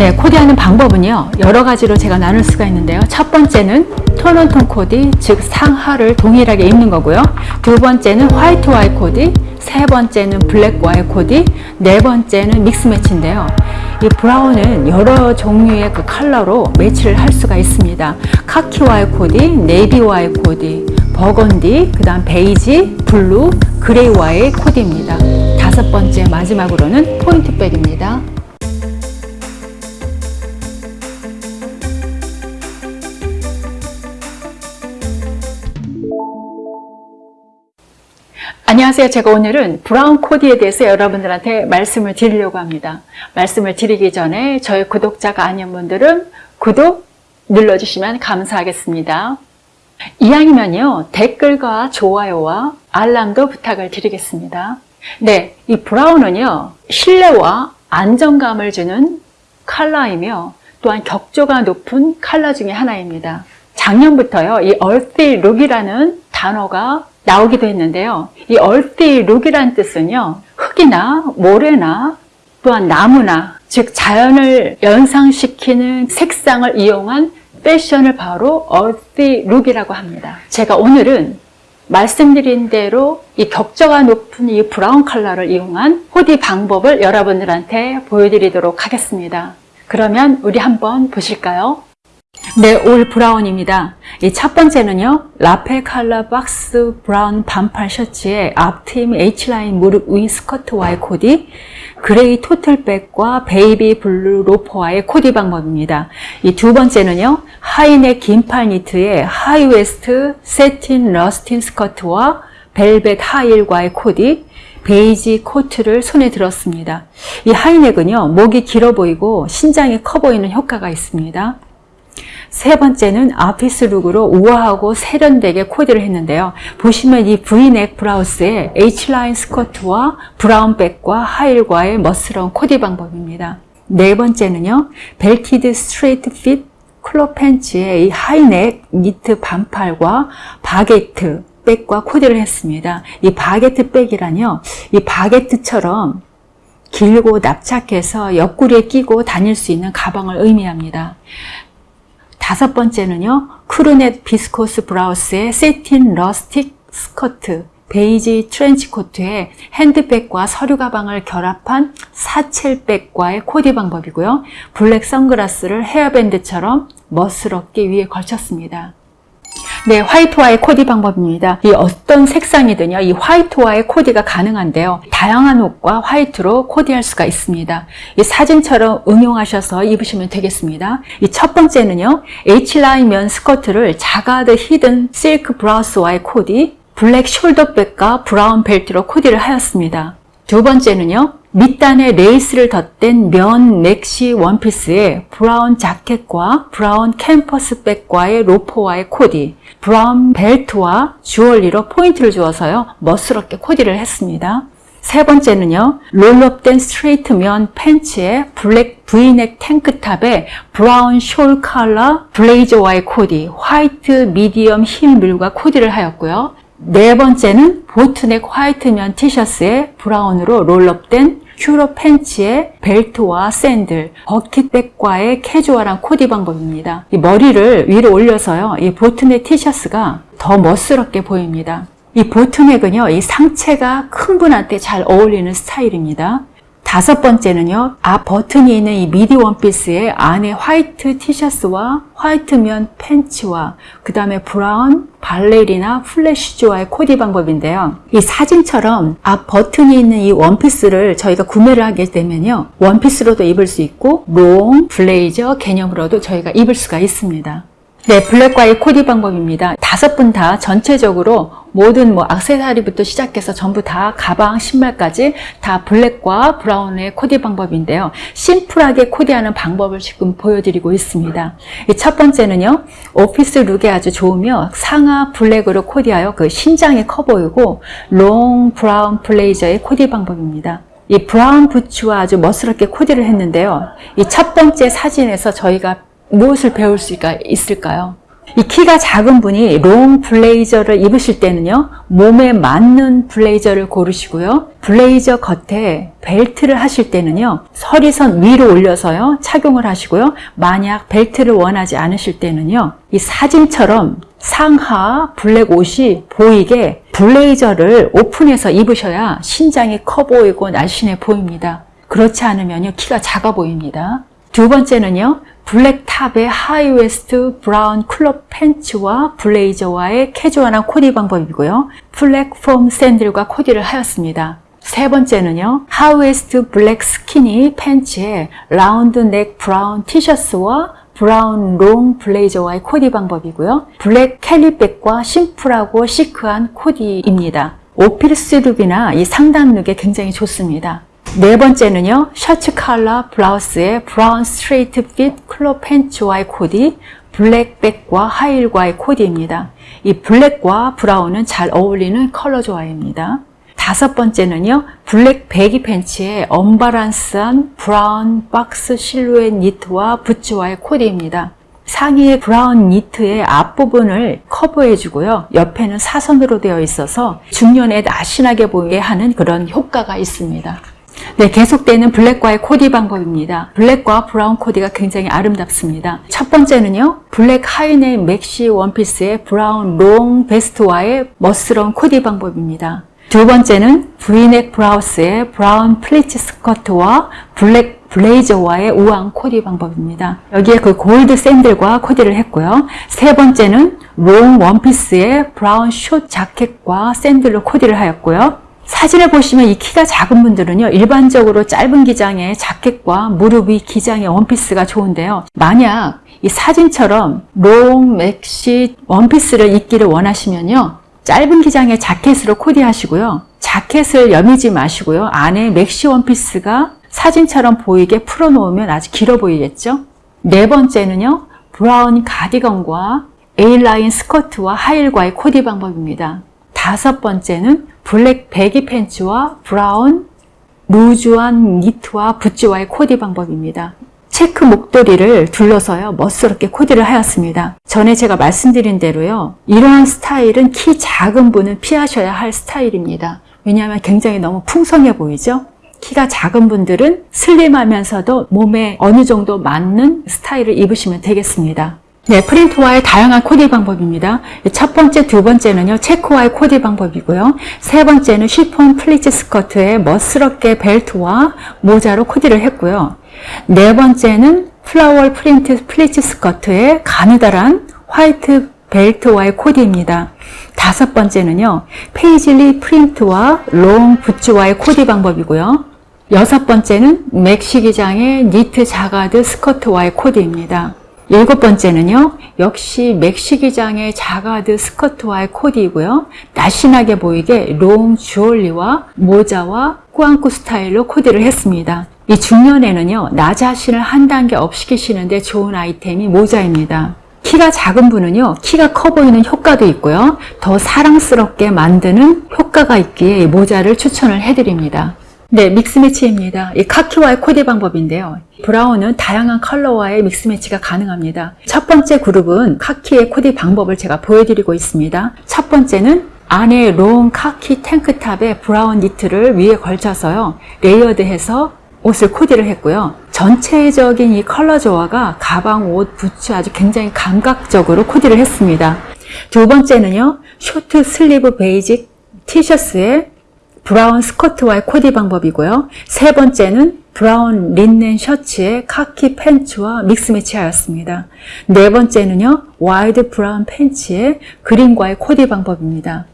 네, 코디하는 방법은요. 여러 가지로 제가 나눌 수가 있는데요. 첫 번째는 tone on tone 코디, 즉 상하를 동일하게 입는 거고요. 두 번째는 white와의 코디, 세 번째는 black과의 코디, 네 번째는 mix match인데요. 이 brown은 여러 종류의 그 컬러로 매치를 할 수가 있습니다. 카키와의 코디, navy와의 코디, 버건디, 그 다음 베이지, blue, gray와의 코디입니다. 다섯 번째 마지막으로는 포인트백입니다. 안녕하세요. 제가 오늘은 브라운 코디에 대해서 여러분들한테 말씀을 드리려고 합니다. 말씀을 드리기 전에 저희 구독자가 아닌 분들은 구독 눌러주시면 감사하겠습니다. 이왕이면요. 댓글과 좋아요와 알람도 부탁을 드리겠습니다. 네, 이 브라운은요. 신뢰와 안정감을 주는 컬러이며 또한 격조가 높은 컬러 중에 하나입니다. 작년부터요. 이 earthy look이라는 단어가 나오기도 했는데요. 이 earthy look이라는 뜻은요. 흙이나 모래나 또한 나무나 즉 자연을 연상시키는 색상을 이용한 패션을 바로 earthy look이라고 합니다. 제가 오늘은 말씀드린 대로 이 격조가 높은 이 brown 컬러를 이용한 코디 방법을 여러분들한테 보여드리도록 하겠습니다. 그러면 우리 한번 보실까요? 네, all brown입니다. 이 첫 번째는요, lapel 칼라 박스 brown 반팔 셔츠에 앞트임 H라인 무릎 위 스커트와의 코디, gray tote bag과 baby blue loafer와의 코디 방법입니다. 이 두 번째는요, high neck 긴팔 니트에 high waist satin rustic 스커트와 벨벳 하이힐과의 코디, 베이지 코트를 손에 들었습니다. 이 high neck은요, 목이 길어 보이고 신장이 커 보이는 효과가 있습니다. 세 번째는 office look으로 우아하고 세련되게 코디를 했는데요. 보시면 이 V neck 블라우스에 H라인 스커트와 brown 백과 하이힐과의 멋스러운 코디 방법입니다. 네 번째는요. belted straight fit crop 팬츠의 이 high neck 니트 반팔과 바게트 백과 코디를 했습니다. 이 바게트 백이란요. 이 바게트처럼 길고 납작해서 옆구리에 끼고 다닐 수 있는 가방을 의미합니다. 다섯 번째는요. crew neck 비스코스 블라우스의 satin rustic 스커트 베이지 트렌치 코트에 핸드백과 서류 가방을 결합한 satchel bag과의 코디 방법이고요. black 선글라스를 헤어밴드처럼 멋스럽게 위에 걸쳤습니다. 네, white와의 코디 방법입니다. 이 어떤 색상이든요, 이 white와의 코디가 가능한데요. 다양한 옷과 white로 코디할 수가 있습니다. 이 사진처럼 응용하셔서 입으시면 되겠습니다. 이 첫 번째는요, H라인 면 스커트를 자카드 hidden 실크 블라우스와의 코디, black 숄더백과 brown 벨트로 코디를 하였습니다. 두 번째는요, 밑단에 레이스를 덧댄 면 맥시 원피스에 brown 자켓과 brown 캔버스 백과의 loafer와의 코디, brown 벨트와 주얼리로 포인트를 주어서요 멋스럽게 코디를 했습니다. 세 번째는요 roll up된 straight 면 팬츠에 black V neck 탱크탑에 brown 숄 칼라 블레이저와의 코디, white medium 힐 mule과 코디를 하였고요. 네 번째는 boat neck white 면 티셔츠에 brown으로 roll up된 culotte 팬츠에 벨트와 샌들, bucket bag과의 캐주얼한 코디 방법입니다. 이 머리를 위로 올려서요. 이 boat neck 티셔츠가 더 멋스럽게 보입니다. 이 boat neck은요. 이 상체가 큰 분한테 잘 어울리는 스타일입니다. 다섯 번째는요. 앞 버튼이 있는 이 미디 원피스에 안에 화이트 티셔츠와 화이트 면 팬츠와 그 다음에 브라운 발레리나 flat shoes와의 코디 방법인데요. 이 사진처럼 앞 버튼이 있는 이 원피스를 저희가 구매를 하게 되면요. 원피스로도 입을 수 있고 long 블레이저 개념으로도 저희가 입을 수가 있습니다. 네, 블랙과의 코디 방법입니다. 다섯 분 다 전체적으로 모든 뭐 악세사리부터 시작해서 전부 다 가방, 신발까지 다 블랙과 브라운의 코디 방법인데요. 심플하게 코디하는 방법을 지금 보여드리고 있습니다. 첫 번째는요. office look에 아주 좋으며 상하 블랙으로 코디하여 그 신장이 커 보이고 long 브라운 블레이저의 코디 방법입니다. 이 브라운 부츠와 아주 멋스럽게 코디를 했는데요. 이 첫 번째 사진에서 저희가 무엇을 배울 수가 있을까요? 이 키가 작은 분이 long 블레이저를 입으실 때는요, 몸에 맞는 블레이저를 고르시고요. 블레이저 겉에 벨트를 하실 때는요, 허리선 위로 올려서요, 착용을 하시고요. 만약 벨트를 원하지 않으실 때는요, 이 사진처럼 상하 블랙 옷이 보이게 블레이저를 오픈해서 입으셔야 신장이 커 보이고 날씬해 보입니다. 그렇지 않으면요, 키가 작아 보입니다. 두 번째는요, 블랙 top에 high waist 브라운 crop 팬츠와 블레이저와의 캐주얼한 코디 방법이고요. 플랫폼 샌들과 코디를 하였습니다. 세 번째는요. high waist 블랙 스키니 팬츠에 round neck 브라운 티셔츠와 브라운 long 블레이저와의 코디 방법이고요. 블랙 Kelly bag과 심플하고 chic한 코디입니다. office look이나 이 상담 look에 굉장히 좋습니다. 네 번째는요. 셔츠 칼라 블라우스에 브라운 straight fit crop 팬츠와의 코디, 블랙 bag과 하이힐과의 코디입니다. 이 블랙과 브라운은 잘 어울리는 컬러 조화입니다. 다섯 번째는요. 블랙 baggy 팬츠에 unbalance한 브라운 박스 실루엣 니트와 부츠와의 코디입니다. 상의의 브라운 니트의 앞부분을 커버해주고요. 옆에는 사선으로 되어 있어서 중년에 날씬하게 보이게 하는 그런 효과가 있습니다. 네, 계속되는 블랙과의 코디 방법입니다. 블랙과 브라운 코디가 굉장히 아름답습니다. 첫 번째는요, 블랙 하이넥 맥시 원피스에 브라운 long 베스트와의 멋스러운 코디 방법입니다. 두 번째는 브이넥 브라우스에 브라운 플리츠 스커트와 블랙 블레이저와의 우아한 코디 방법입니다. 여기에 그 골드 샌들과 코디를 했고요. 세 번째는 long 원피스에 브라운 short 자켓과 샌들로 코디를 하였고요. 사진을 보시면 이 키가 작은 분들은요 일반적으로 짧은 기장의 자켓과 무릎 위 기장의 원피스가 좋은데요. 만약 이 사진처럼 long 맥시 원피스를 입기를 원하시면요 짧은 기장의 자켓으로 코디하시고요. 자켓을 여미지 마시고요. 안에 맥시 원피스가 사진처럼 보이게 풀어놓으면 아주 길어 보이겠죠? 네 번째는요 브라운 가디건과 A-line 스커트와 하이힐과의 코디 방법입니다. 다섯 번째는 블랙 baggy 팬츠와 브라운 loose한 니트와 부츠와의 코디 방법입니다. 체크 목도리를 둘러서요 멋스럽게 코디를 하였습니다. 전에 제가 말씀드린 대로요 이러한 스타일은 키 작은 분은 피하셔야 할 스타일입니다. 왜냐하면 굉장히 너무 풍성해 보이죠? 키가 작은 분들은 slim하면서도 몸에 어느 정도 맞는 스타일을 입으시면 되겠습니다. 네, 프린트와의 다양한 코디 방법입니다. 첫 번째, 두 번째는요, 체크와의 코디 방법이고요. 세 번째는 쉬폰 플리츠 스커트에 멋스럽게 벨트와 모자로 코디를 했고요. 네 번째는 플라워 프린트 플리츠 스커트에 가느다란 화이트 벨트와의 코디입니다. 다섯 번째는요, 페이즐리 프린트와 long 부츠와의 코디 방법이고요. 여섯 번째는 맥시 기장의 니트 jacquard 스커트와의 코디입니다. 일곱 번째는요. 역시 맥시 기장의 jacquard 스커트와의 코디이고요. 날씬하게 보이게 long 주얼리와 모자와 꾸안꾸 스타일로 코디를 했습니다. 이 중년에는요. 나 자신을 한 단계 up 시키시는데 좋은 아이템이 모자입니다. 키가 작은 분은요. 키가 커 보이는 효과도 있고요. 더 사랑스럽게 만드는 효과가 있기에 모자를 추천을 해드립니다. 네, mix match입니다. 이 카키와의 코디 방법인데요. 브라운은 다양한 컬러와의 mix match가 가능합니다. 첫 번째 그룹은 카키의 코디 방법을 제가 보여드리고 있습니다. 첫 번째는 안에 long 카키 탱크탑에 브라운 니트를 위에 걸쳐서요. layered해서 옷을 코디를 했고요. 전체적인 이 컬러 조화가 가방, 옷, 부츠 아주 굉장히 감각적으로 코디를 했습니다. 두 번째는요. short sleeve basic 티셔츠에 brown 스커트와의 코디 방법이고요. 세 번째는 brown 린넨 셔츠에 카키 팬츠와 mix match하였습니다. 네 번째는요. wide brown 팬츠에 green과의 코디 방법입니다.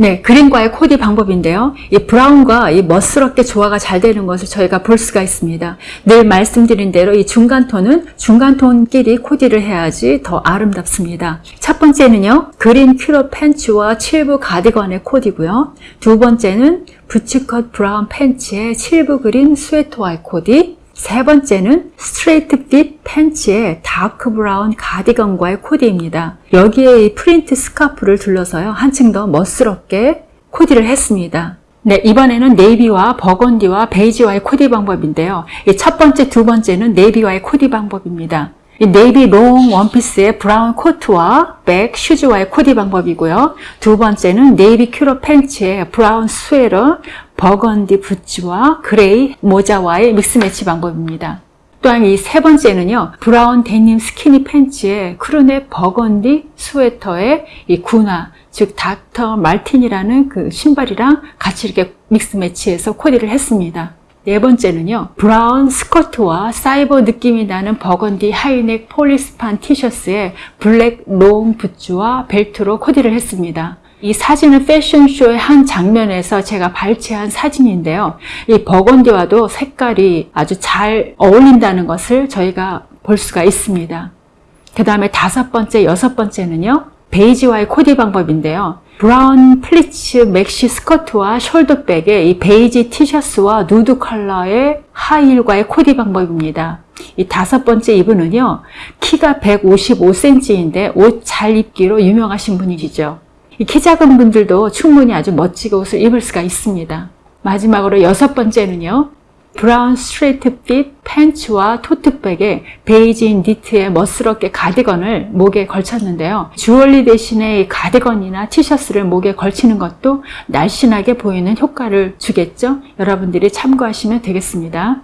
네, green과의 코디 방법인데요. 이 brown과 이 멋스럽게 조화가 잘 되는 것을 저희가 볼 수가 있습니다. 늘 말씀드린 대로 이 중간 톤은 중간 톤끼리 코디를 해야지 더 아름답습니다. 첫 번째는요. green culotte 팬츠와 칠부 가디건의 코디고요. 두 번째는 bootcut brown 팬츠에 칠부 green 스웨터와의 코디 세 번째는 스트레이트 fit 팬츠에 dark brown 가디건과의 코디입니다. 여기에 이 프린트 스카프를 둘러서요. 한층 더 멋스럽게 코디를 했습니다. 네, 이번에는 navy와 burgundy와 베이지와의 코디 방법인데요. 첫 번째, 두 번째는 navy와의 코디 방법입니다. 이 navy long 원피스의 brown 코트와 백, 슈즈와의 코디 방법이고요. 두 번째는 navy culotte 팬츠의 brown 스웨터, 버건디 부츠와 gray 모자와의 mix match 방법입니다. 또한 이 세 번째는요, brown 데님 스키니 팬츠에 crew neck burgundy 스웨터의 이 구나, 즉 닥터 마틴이라는 그 신발이랑 같이 이렇게 mix match해서 코디를 했습니다. 네 번째는요, brown 스커트와 사이버 느낌이 나는 burgundy high neck 폴리스판 티셔츠에 black long 부츠와 벨트로 코디를 했습니다. 이 사진은 패션쇼의 한 장면에서 제가 발췌한 사진인데요. 이 burgundy와도 색깔이 아주 잘 어울린다는 것을 저희가 볼 수가 있습니다. 그 다음에 다섯 번째, 여섯 번째는요. 베이지와의 코디 방법인데요. brown pleats maxi 스커트와 숄더백에 이 베이지 티셔츠와 nude 컬러의 하이힐과의 코디 방법입니다. 이 다섯 번째 이분은요. 키가 155cm인데 옷 잘 입기로 유명하신 분이시죠. 이 키 작은 분들도 충분히 아주 멋지게 옷을 입을 수가 있습니다. 마지막으로 여섯 번째는요. brown 스트레이트 fit 팬츠와 tote bag에 베이지 니트의 멋스럽게 가디건을 목에 걸쳤는데요. 주얼리 대신에 이 가디건이나 티셔츠를 목에 걸치는 것도 날씬하게 보이는 효과를 주겠죠. 여러분들이 참고하시면 되겠습니다.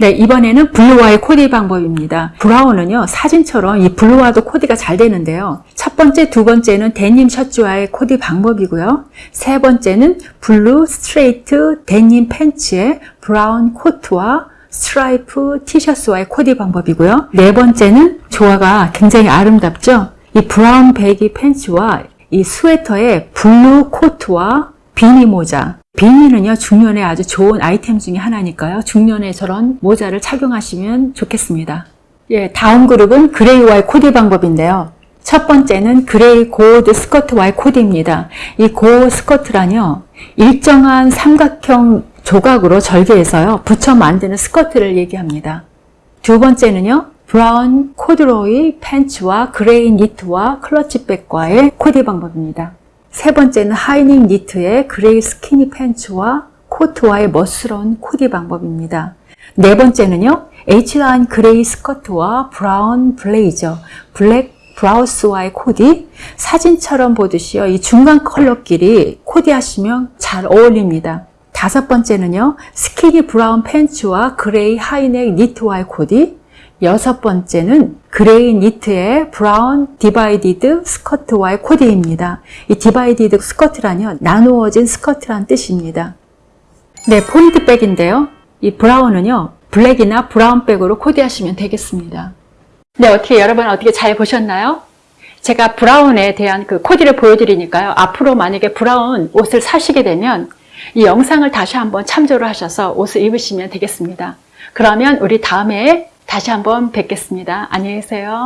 네, 이번에는 blue와의 코디 방법입니다. brown은요, 사진처럼 이 blue와도 코디가 잘 되는데요. 첫 번째, 두 번째는 데님 셔츠와의 코디 방법이고요. 세 번째는 blue 스트레이트 데님 팬츠에 brown 코트와 스트라이프 티셔츠와의 코디 방법이고요. 네 번째는 조화가 굉장히 아름답죠? 이 brown baggy 팬츠와 이 스웨터의 blue 코트와 비니 모자, beanie는요 중년에 아주 좋은 아이템 중에 하나니까요. 중년에 저런 모자를 착용하시면 좋겠습니다. 예, 다음 그룹은 gray와의 코디 방법인데요. 첫 번째는 gray gored 스커트와의 코디입니다. 이 gored 스커트란요 일정한 삼각형 조각으로 절개해서요 붙여 만드는 스커트를 얘기합니다. 두 번째는요 brown corduroy 팬츠와 gray 니트와 clutch bag과의 코디 방법입니다 세 번째는 high neck 니트의 gray skinny 팬츠와 코트와의 멋스러운 코디 방법입니다. 네 번째는요. H line gray 스커트와 brown 블레이저, black 블라우스와의 코디 사진처럼 보듯이요. 이 중간 컬러끼리 코디하시면 잘 어울립니다. 다섯 번째는요. skinny brown 팬츠와 gray high neck 니트와의 코디 여섯 번째는 gray 니트의 brown divided 스커트와의 코디입니다. 이 divided 스커트란요. 나누어진 스커트란 뜻입니다. 네, 포인트 백인데요. 이 brown은요. black이나 brown 백으로 코디하시면 되겠습니다. 네, 어떻게 여러분 어떻게 잘 보셨나요? 제가 브라운에 대한 그 코디를 보여드리니까요. 앞으로 만약에 브라운 옷을 사시게 되면 이 영상을 다시 한번 참조를 하셔서 옷을 입으시면 되겠습니다. 그러면 우리 다음에 다시 한번 뵙겠습니다. 안녕히 계세요.